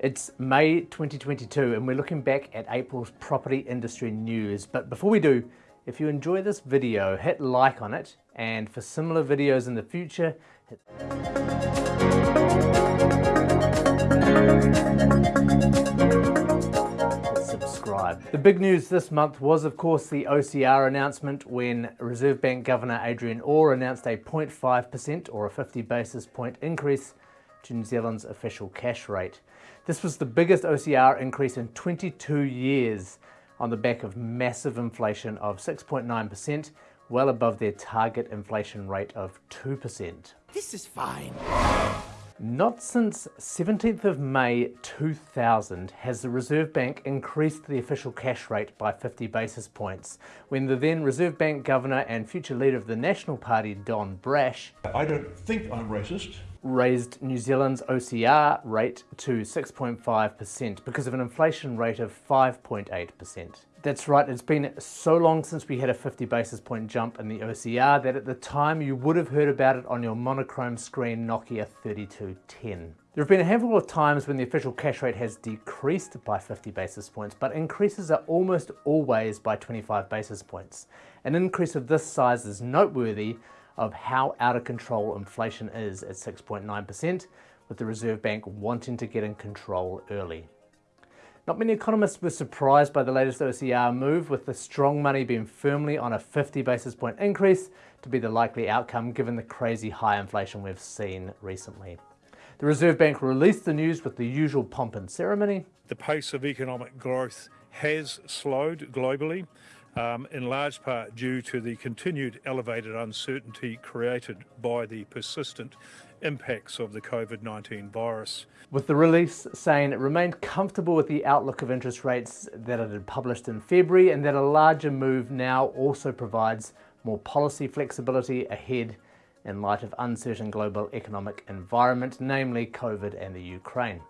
It's May 2022 and we're looking back at April's property industry news. But before we do, if you enjoy this video, hit like on it and for similar videos in the future. The big news this month was of course the OCR announcement when Reserve Bank Governor Adrian Orr announced a 0.5% or a 50 basis point increase to New Zealand's official cash rate. This was the biggest OCR increase in 22 years on the back of massive inflation of 6.9%, well above their target inflation rate of 2%. This is fine. Not since 17th of May 2000 has the Reserve Bank increased the official cash rate by 50 basis points, when the then Reserve Bank Governor and future leader of the National Party, Don Brash, I don't think I'm racist. Raised New Zealand's OCR rate to 6.5% because of an inflation rate of 5.8%. That's right, it's been so long since we had a 50 basis point jump in the OCR that at the time you would have heard about it on your monochrome screen Nokia 3210. There have been a handful of times when the official cash rate has decreased by 50 basis points, but increases are almost always by 25 basis points. An increase of this size is noteworthy of how out of control inflation is at 6.9%, with the Reserve Bank wanting to get in control early. Not many economists were surprised by the latest OCR move, with the strong money being firmly on a 50 basis point increase to be the likely outcome given the crazy high inflation we've seen recently. The Reserve Bank released the news with the usual pomp and ceremony. The pace of economic growth has slowed globally, um, in large part due to the continued elevated uncertainty created by the persistent impacts of the COVID-19 virus. With the release saying it remained comfortable with the outlook of interest rates that it had published in February and that a larger move now also provides more policy flexibility ahead in light of uncertain global economic environment, namely COVID and the Ukraine.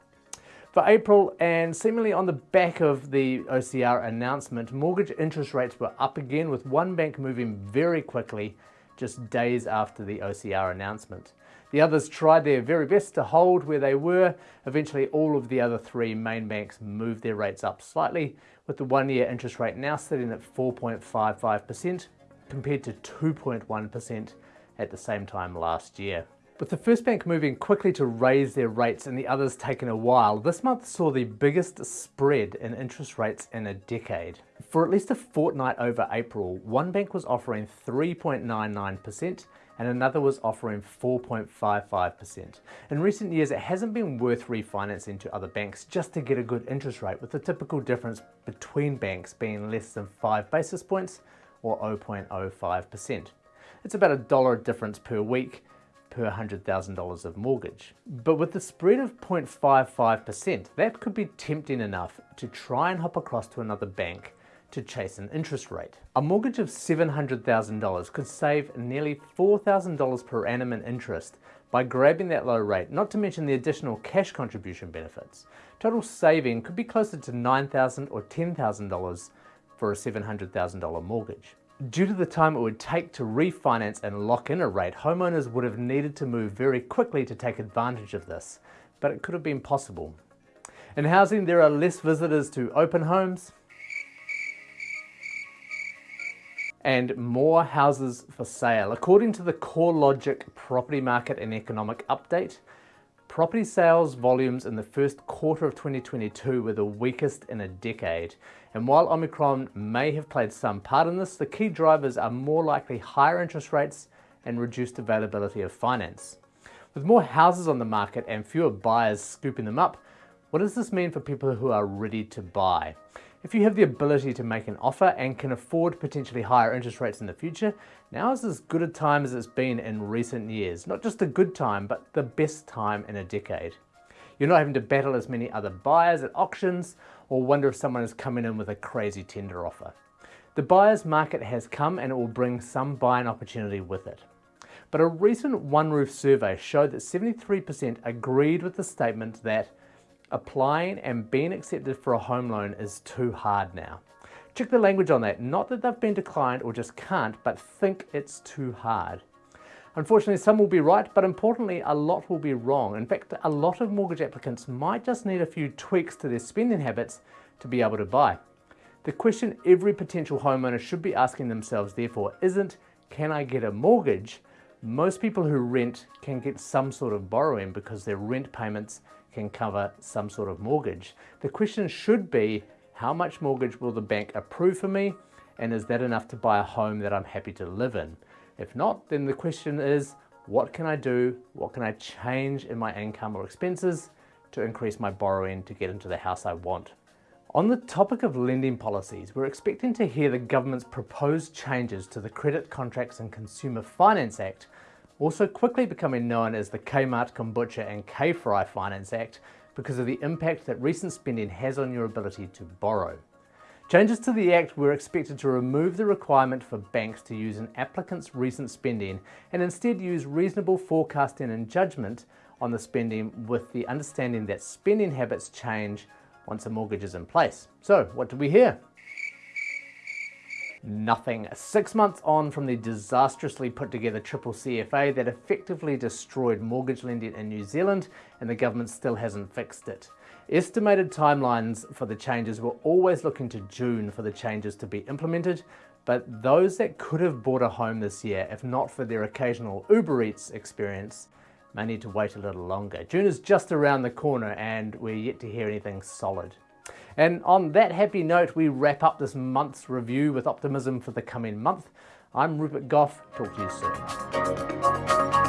For April, and seemingly on the back of the OCR announcement, mortgage interest rates were up again with one bank moving very quickly just days after the OCR announcement. The others tried their very best to hold where they were. Eventually, all of the other three main banks moved their rates up slightly, with the one-year interest rate now sitting at 4.55% compared to 2.1% at the same time last year. With the first bank moving quickly to raise their rates and the others taking a while, this month saw the biggest spread in interest rates in a decade. For at least a fortnight over April, one bank was offering 3.99% and another was offering 4.55%. In recent years, it hasn't been worth refinancing to other banks just to get a good interest rate, with the typical difference between banks being less than 5 basis points or 0.05%. It's about a dollar difference per week, per $100,000 of mortgage. But with the spread of 0.55%, that could be tempting enough to try and hop across to another bank to chase an interest rate. A mortgage of $700,000 could save nearly $4,000 per annum in interest by grabbing that low rate, not to mention the additional cash contribution benefits. Total saving could be closer to $9,000 or $10,000 for a $700,000 mortgage. Due to the time it would take to refinance and lock in a rate, homeowners would have needed to move very quickly to take advantage of this, but it could have been possible. In housing, there are less visitors to open homes and more houses for sale. According to the CoreLogic Property Market and Economic Update, Property sales volumes in the first quarter of 2022 were the weakest in a decade. And while Omicron may have played some part in this, the key drivers are more likely higher interest rates and reduced availability of finance. With more houses on the market and fewer buyers scooping them up, what does this mean for people who are ready to buy? If you have the ability to make an offer and can afford potentially higher interest rates in the future, now is as good a time as it's been in recent years. Not just a good time, but the best time in a decade. You're not having to battle as many other buyers at auctions or wonder if someone is coming in with a crazy tender offer. The buyer's market has come and it will bring some buying opportunity with it. But a recent OneRoof survey showed that 73% agreed with the statement that applying and being accepted for a home loan is too hard now. Check the language on that, not that they've been declined or just can't, but think it's too hard. Unfortunately, some will be right, but importantly, a lot will be wrong. In fact, a lot of mortgage applicants might just need a few tweaks to their spending habits to be able to buy. The question every potential homeowner should be asking themselves, therefore, isn't can I get a mortgage? Most people who rent can get some sort of borrowing because their rent payments can cover some sort of mortgage. The question should be, how much mortgage will the bank approve for me? And is that enough to buy a home that I'm happy to live in? If not, then the question is, what can I do? What can I change in my income or expenses to increase my borrowing to get into the house I want? On the topic of lending policies, we're expecting to hear the government's proposed changes to the Credit Contracts and Consumer Finance Act, also quickly becoming known as the Kmart Kombucha and K-Fry Finance Act because of the impact that recent spending has on your ability to borrow. Changes to the Act were expected to remove the requirement for banks to use an applicant's recent spending and instead use reasonable forecasting and judgment on the spending with the understanding that spending habits change once a mortgage is in place. So what did we hear? Nothing. Six months on from the disastrously put together triple CFA that effectively destroyed mortgage lending in New Zealand and the government still hasn't fixed it. Estimated timelines for the changes were always looking to June for the changes to be implemented, but those that could have bought a home this year, if not for their occasional Uber Eats experience, may need to wait a little longer. June is just around the corner and we're yet to hear anything solid. And on that happy note, we wrap up this month's review with optimism for the coming month. I'm Rupert Gough. Talk to you soon.